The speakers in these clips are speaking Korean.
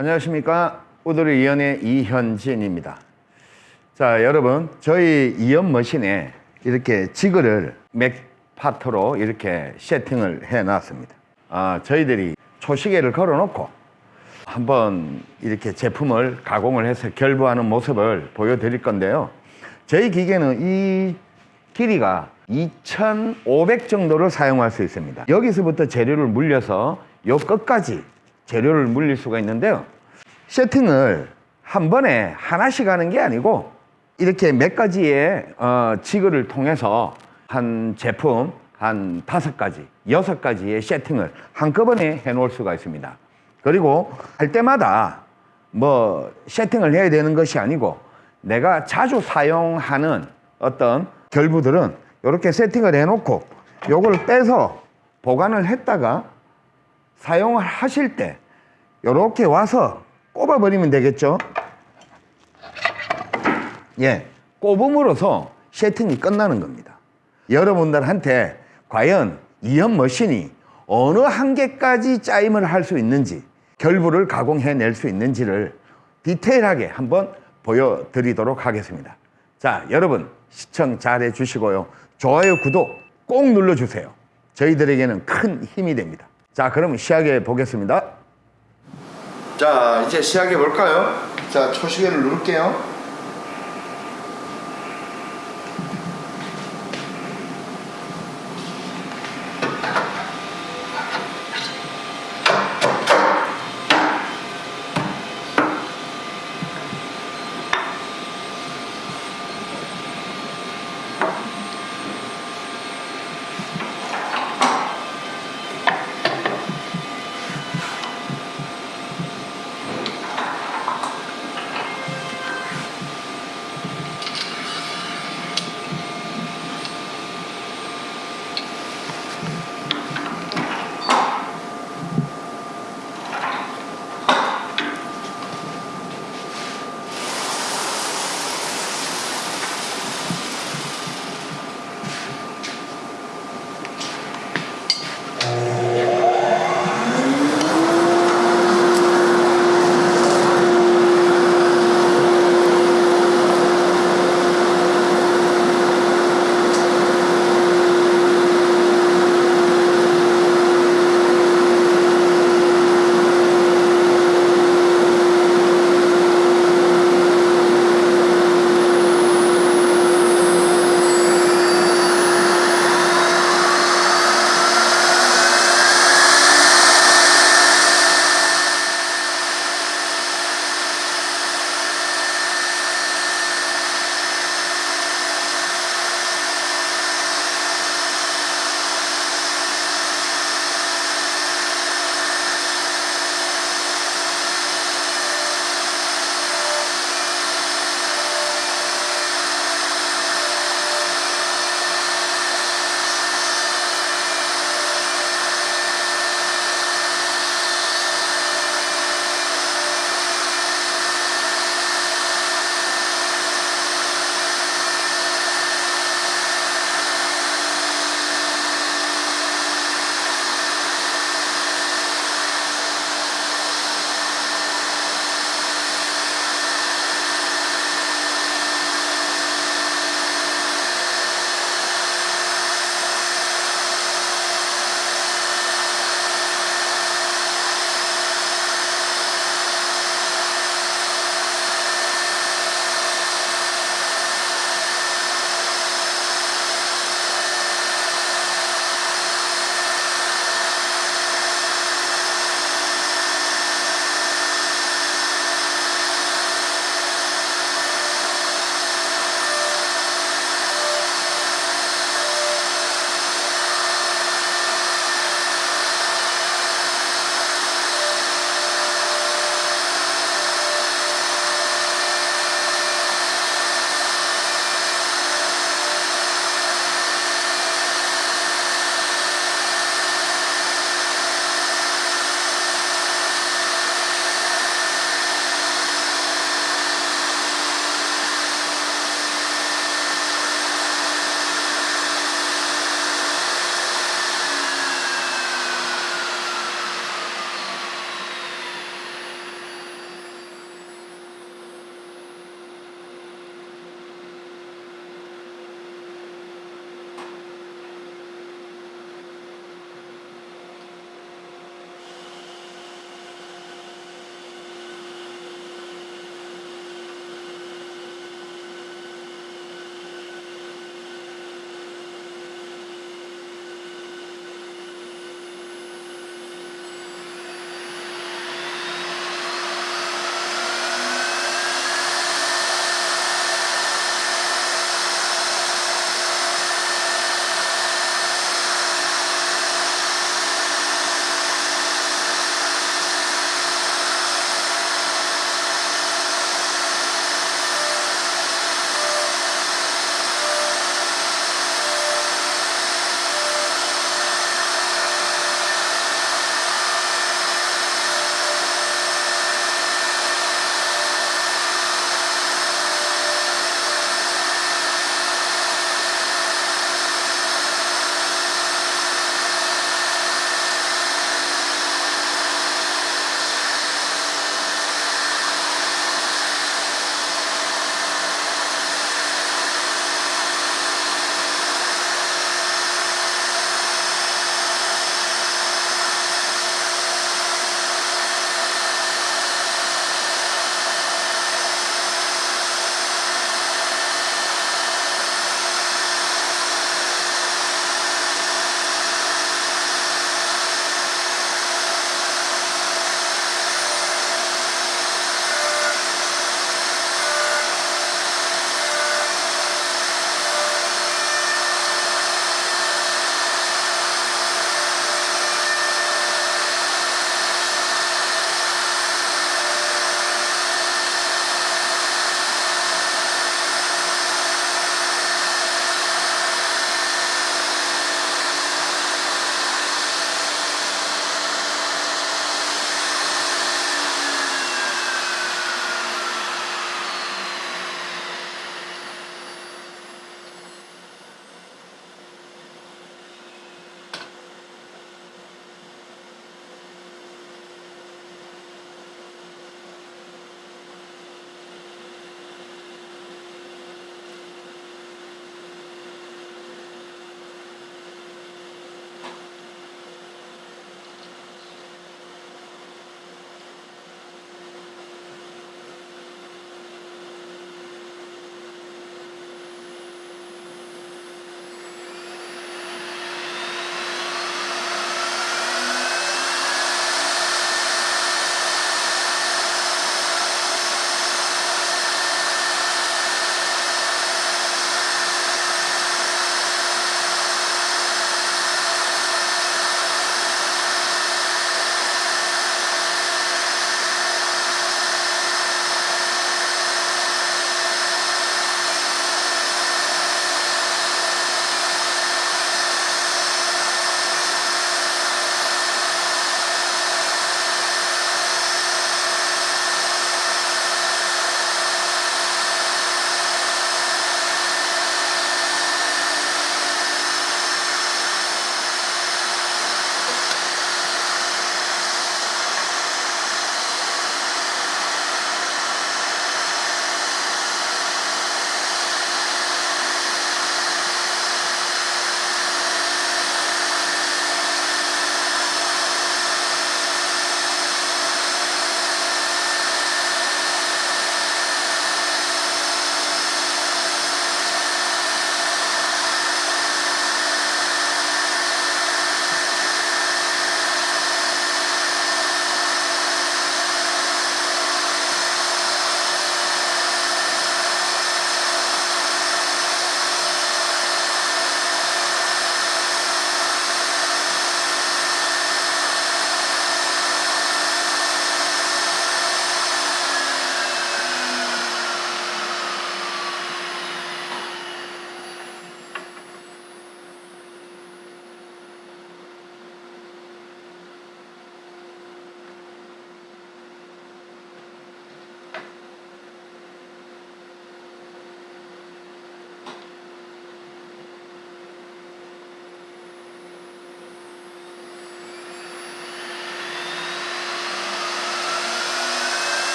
안녕하십니까? 우드리 이연의 이현진입니다. 자 여러분 저희 이연 머신에 이렇게 지그를 맥 파트로 이렇게 세팅을 해 놨습니다. 아, 저희들이 초시계를 걸어 놓고 한번 이렇게 제품을 가공을 해서 결부하는 모습을 보여드릴 건데요. 저희 기계는 이 길이가 2,500 정도를 사용할 수 있습니다. 여기서부터 재료를 물려서 요 끝까지 재료를 물릴 수가 있는데요 세팅을 한 번에 하나씩 하는 게 아니고 이렇게 몇 가지의 어, 지그를 통해서 한 제품 한 다섯 가지, 여섯 가지의 세팅을 한꺼번에 해 놓을 수가 있습니다. 그리고 할 때마다 뭐 세팅을 해야 되는 것이 아니고 내가 자주 사용하는 어떤 결부들은 이렇게 세팅을 해 놓고 요걸 빼서 보관을 했다가 사용을 하실 때 이렇게 와서 꼽아버리면 되겠죠. 예, 꼽음으로써 세팅이 끝나는 겁니다. 여러분들한테 과연 이연 머신이 어느 한계까지 짜임을 할 수 있는지 결부를 가공해낼 수 있는지를 디테일하게 한번 보여드리도록 하겠습니다. 자, 여러분 시청 잘 해주시고요. 좋아요, 구독 꼭 눌러주세요. 저희들에게는 큰 힘이 됩니다. 자, 그럼 시작해 보겠습니다. 자, 이제 시작해 볼까요? 자, 초시계를 누를게요.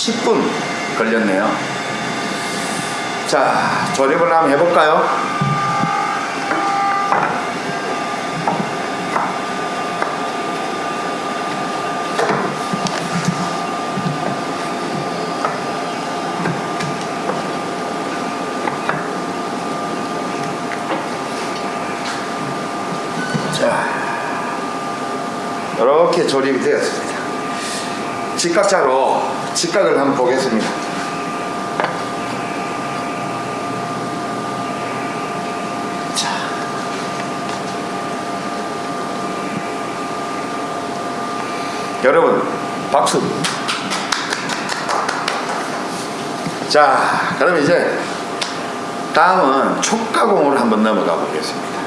10분 걸렸네요. 자, 조립을 한번 해볼까요? 자, 이렇게 조립이 되었습니다. 직각자로 직각을 한번 보겠습니다. 자. 여러분, 박수. 자, 그럼 이제 다음은 촉가공으로 한번 넘어가 보겠습니다.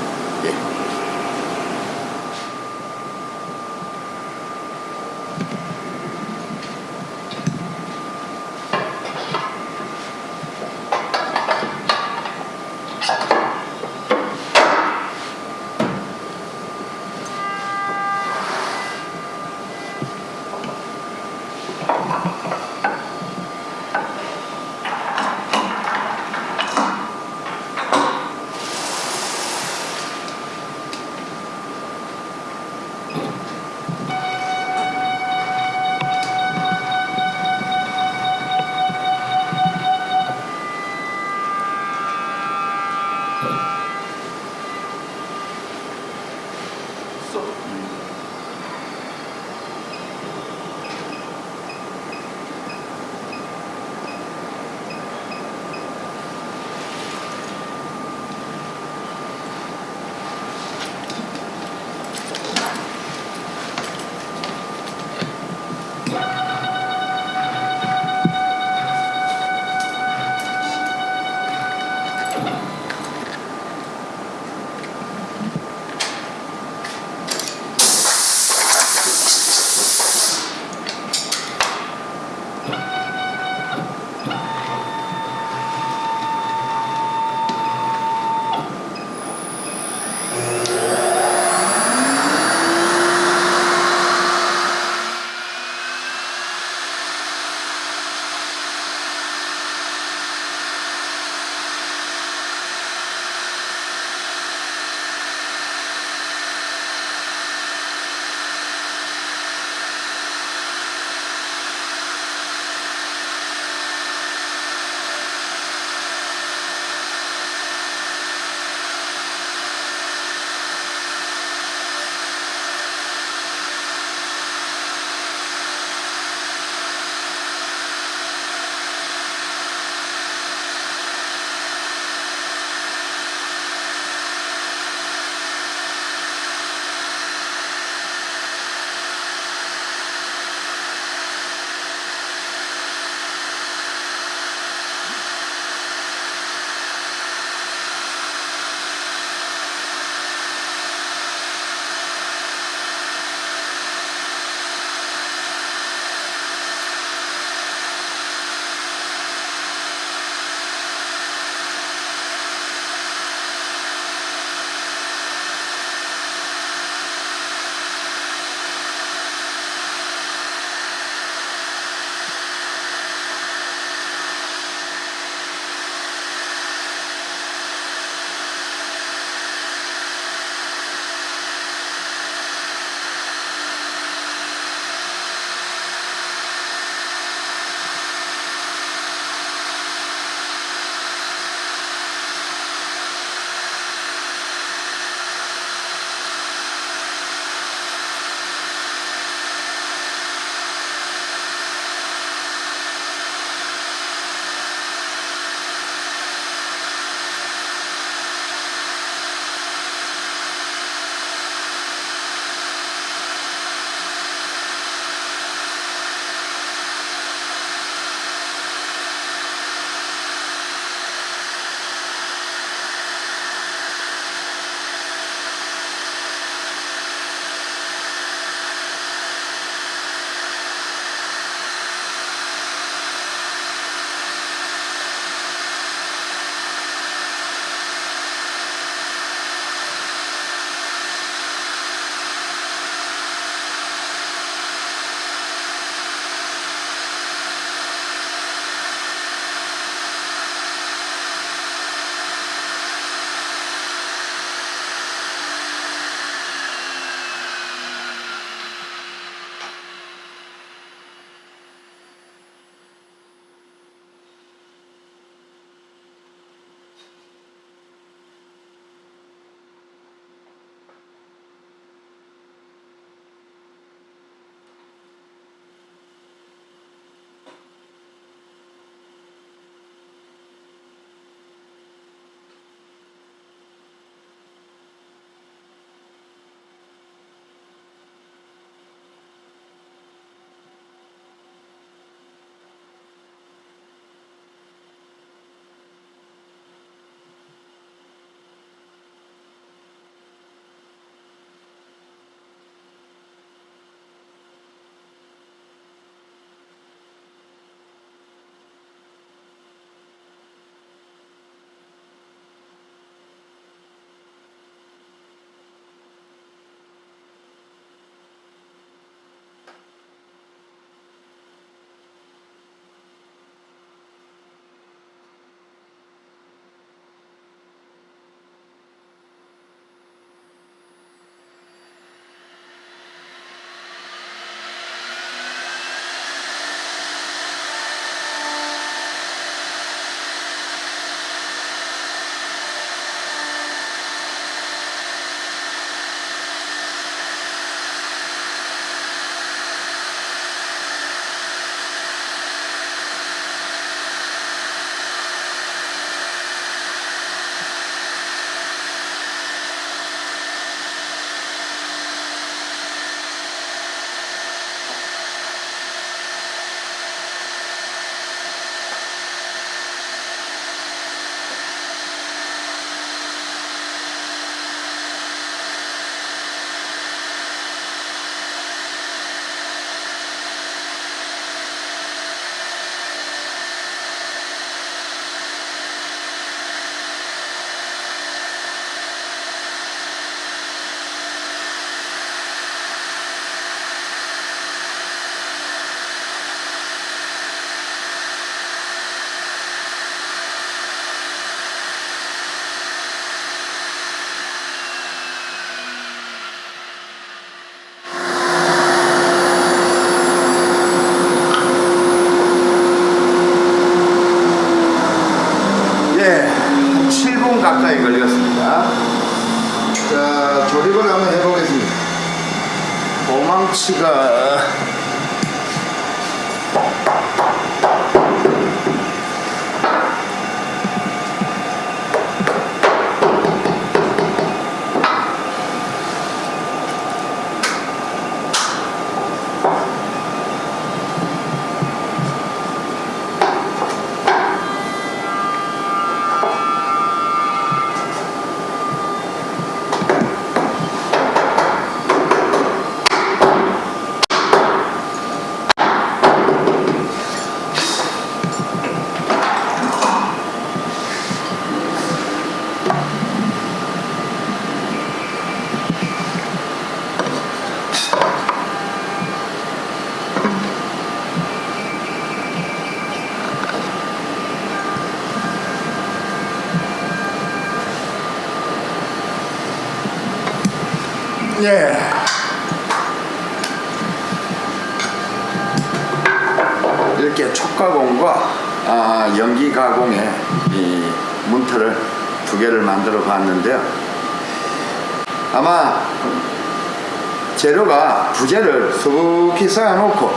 재료가 부재를 수북히 쌓아놓고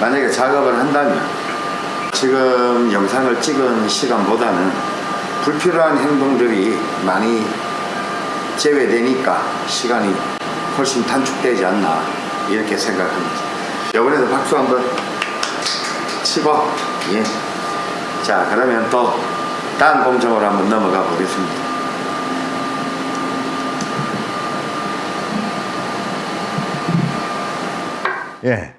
만약에 작업을 한다면 지금 영상을 찍은 시간보다는 불필요한 행동들이 많이 제외되니까 시간이 훨씬 단축되지 않나 이렇게 생각합니다. 이번에도 박수 한번 치고 예. 자 그러면 또 다음 공정으로 한번 넘어가 보겠습니다. 예.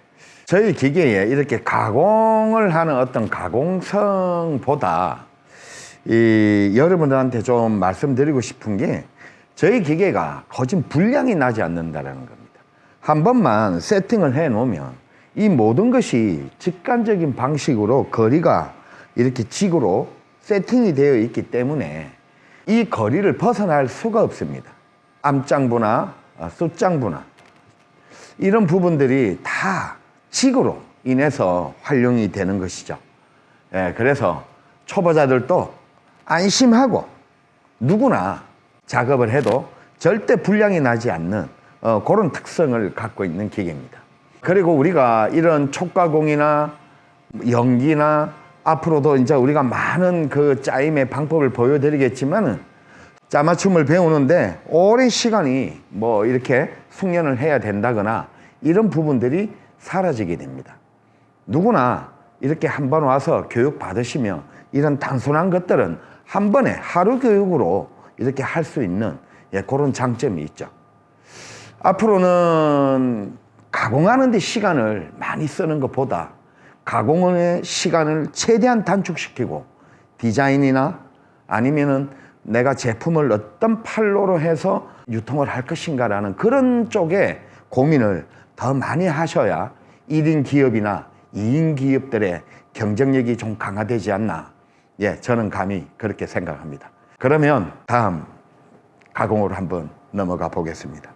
저희 기계에 이렇게 가공을 하는 어떤 가공성보다 이 여러분들한테 좀 말씀드리고 싶은 게 저희 기계가 거진 불량이 나지 않는다는 겁니다. 한 번만 세팅을 해 놓으면 이 모든 것이 직관적인 방식으로 거리가 이렇게 직으로 세팅이 되어 있기 때문에 이 거리를 벗어날 수가 없습니다. 암장부나 어, 숫장부나 이런 부분들이 다 직으로 인해서 활용이 되는 것이죠. 예, 그래서 초보자들도 안심하고 누구나 작업을 해도 절대 불량이 나지 않는 어, 그런 특성을 갖고 있는 기계입니다. 그리고 우리가 이런 촉가공이나 연기나 앞으로도 이제 우리가 많은 그 짜임의 방법을 보여드리겠지만은 짜맞춤을 배우는데 오랜 시간이 뭐 이렇게 숙련을 해야 된다거나 이런 부분들이 사라지게 됩니다. 누구나 이렇게 한 번 와서 교육 받으시면 이런 단순한 것들은 한 번에 하루 교육으로 이렇게 할 수 있는 예, 그런 장점이 있죠. 앞으로는 가공하는 데 시간을 많이 쓰는 것보다 가공의 시간을 최대한 단축시키고 디자인이나 아니면은 내가 제품을 어떤 판로로 해서 유통을 할 것인가라는 그런 쪽에 고민을 더 많이 하셔야 1인 기업이나 2인 기업들의 경쟁력이 좀 강화되지 않나. 예, 저는 감히 그렇게 생각합니다. 그러면 다음 가공으로 한번 넘어가 보겠습니다.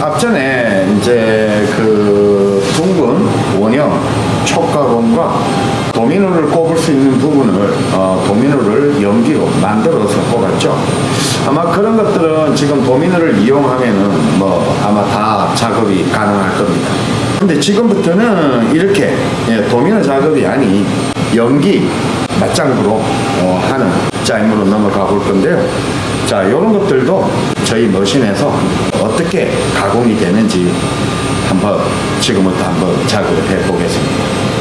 앞전에 이제 그 둥근 원형 촉가공과 도미노를 꼽을 수 있는 부분을 어, 도미노를 연기로 만들어서 꼽았죠. 아마 그런 것들은 지금 도미노를 이용하면은 뭐 아마 다 작업이 가능할 겁니다. 근데 지금부터는 이렇게 예, 도미노 작업이 아닌 연기 맞장구로 어, 하는 짜임으로 넘어가 볼 건데요. 자, 이런 것들도 저희 머신에서 어떻게 가공이 되는지 한번 지금부터 한번 작업을 해 보겠습니다.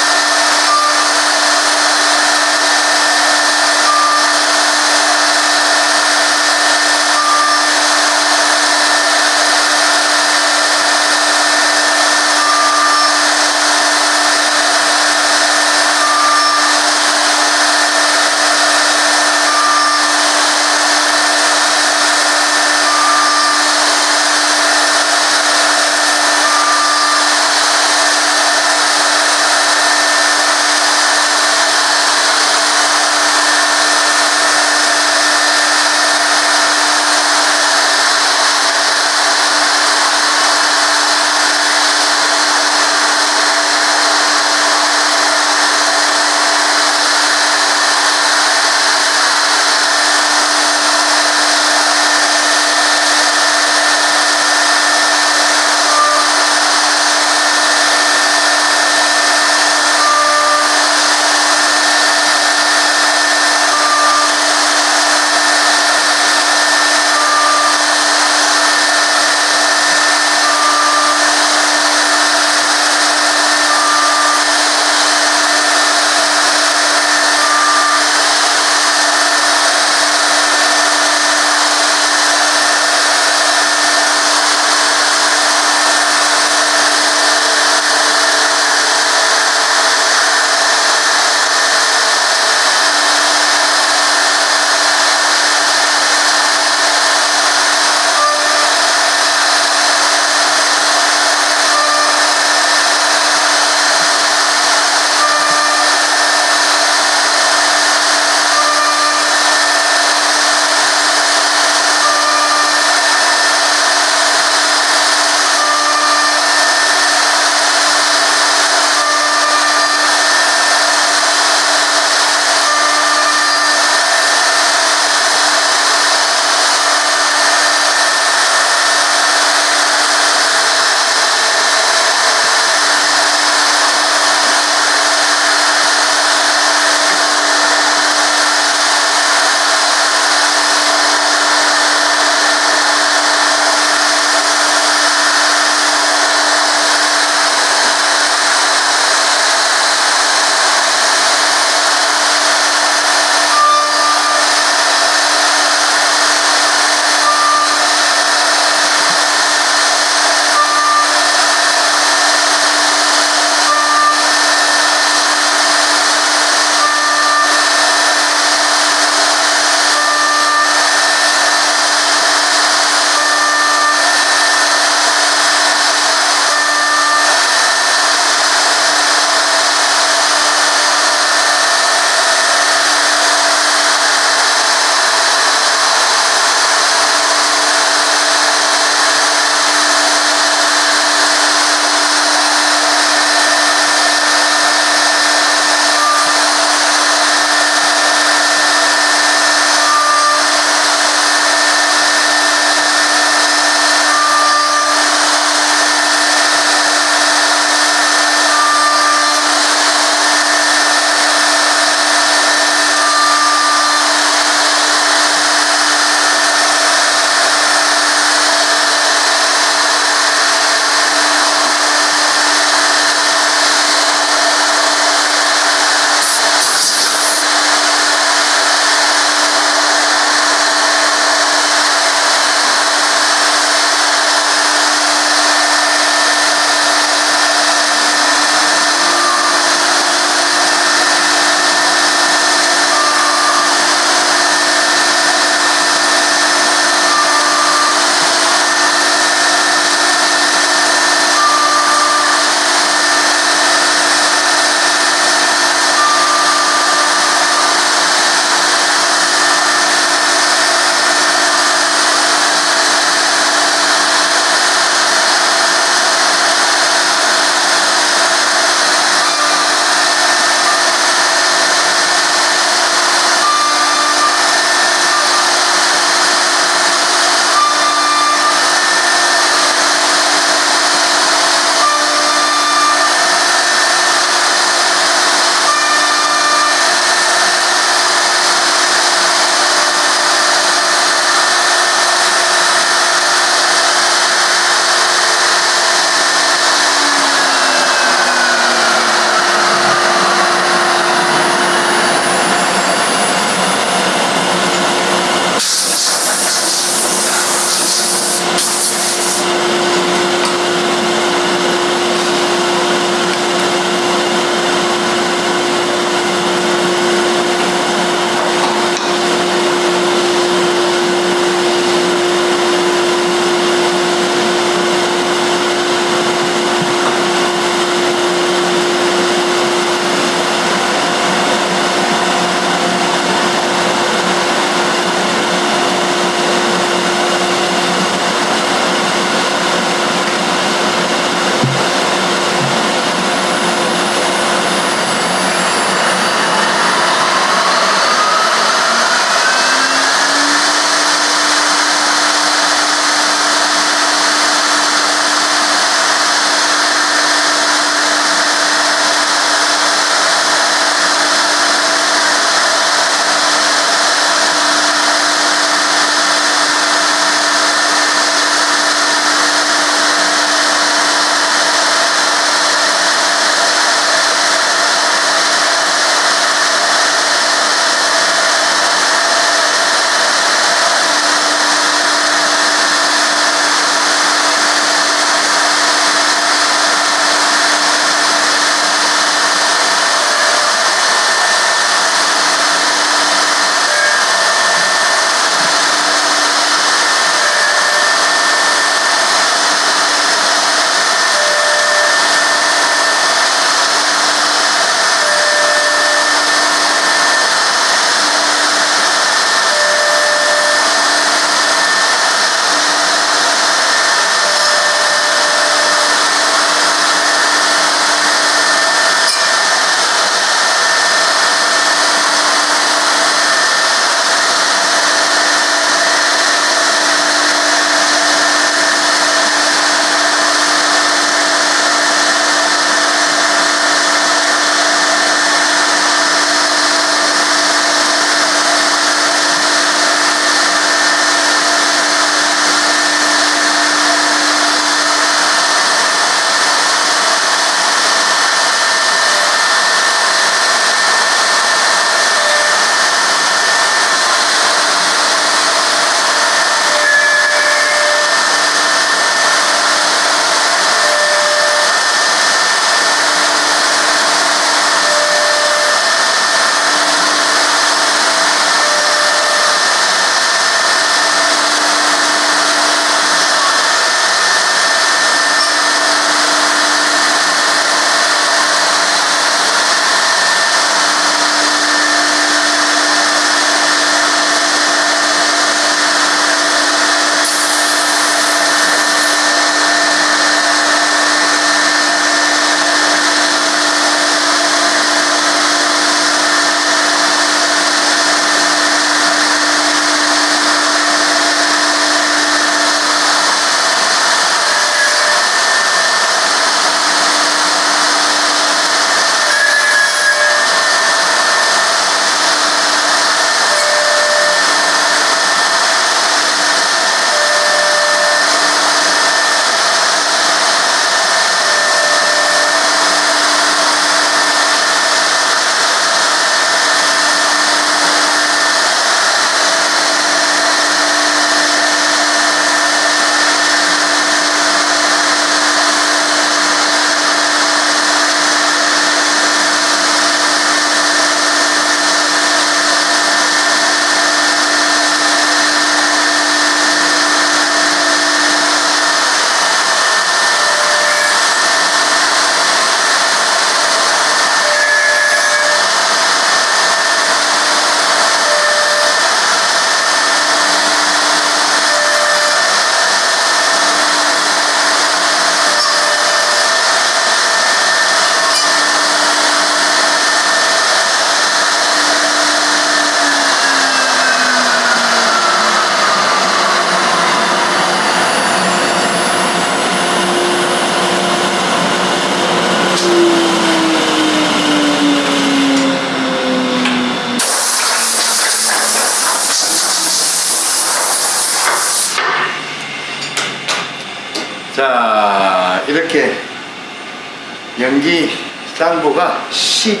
연기 당부가 10,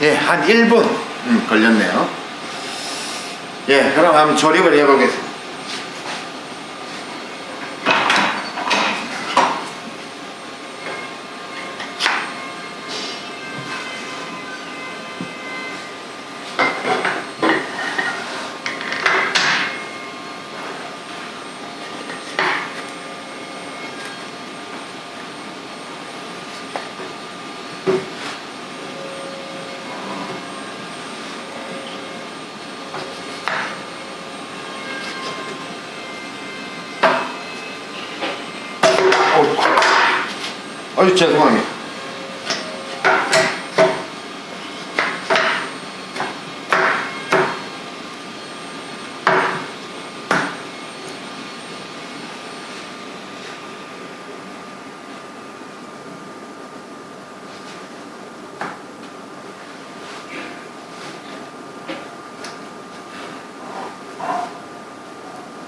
예, 한 1분 음, 걸렸네요. 예, 그럼 한번 조립을 해보겠습니다. 어이, 아유, 죄송합니다.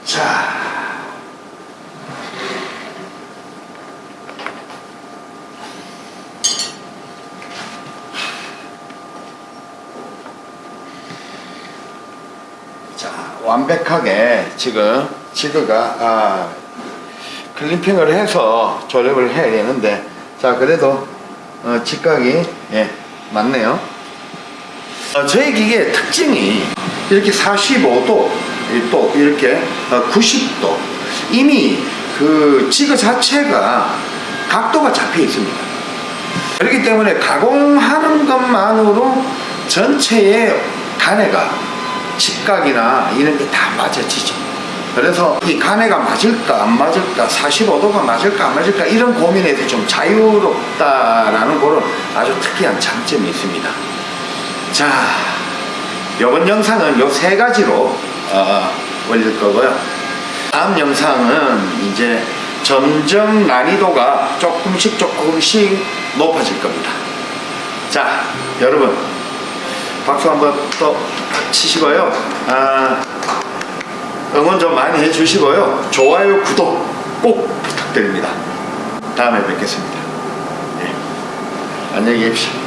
자. 자, 완벽하게 지금 지그가 아, 클리핑을 해서 조립을 해야 되는데 자 그래도 어, 직각이 예, 맞네요. 어, 저희 기계의 특징이 이렇게 45도 또 이렇게 어, 90도 이미 그 지그 자체가 각도가 잡혀 있습니다. 그렇기 때문에 가공하는 것만으로 전체의 간해가 직각이나 이런 게 다 맞아지죠. 그래서 이 간해가 맞을까 안 맞을까 45도가 맞을까 안 맞을까 이런 고민에서 좀 자유롭다라는 그런 아주 특이한 장점이 있습니다. 자, 이번 영상은 요 세 가지로 어, 올릴 거고요. 다음 영상은 이제 점점 난이도가 조금씩 조금씩 높아질 겁니다. 자, 여러분 박수 한번 또 치시고요. 아, 응원 좀 많이 해주시고요. 좋아요, 구독 꼭 부탁드립니다. 다음에 뵙겠습니다. 예. 안녕히 계십시오.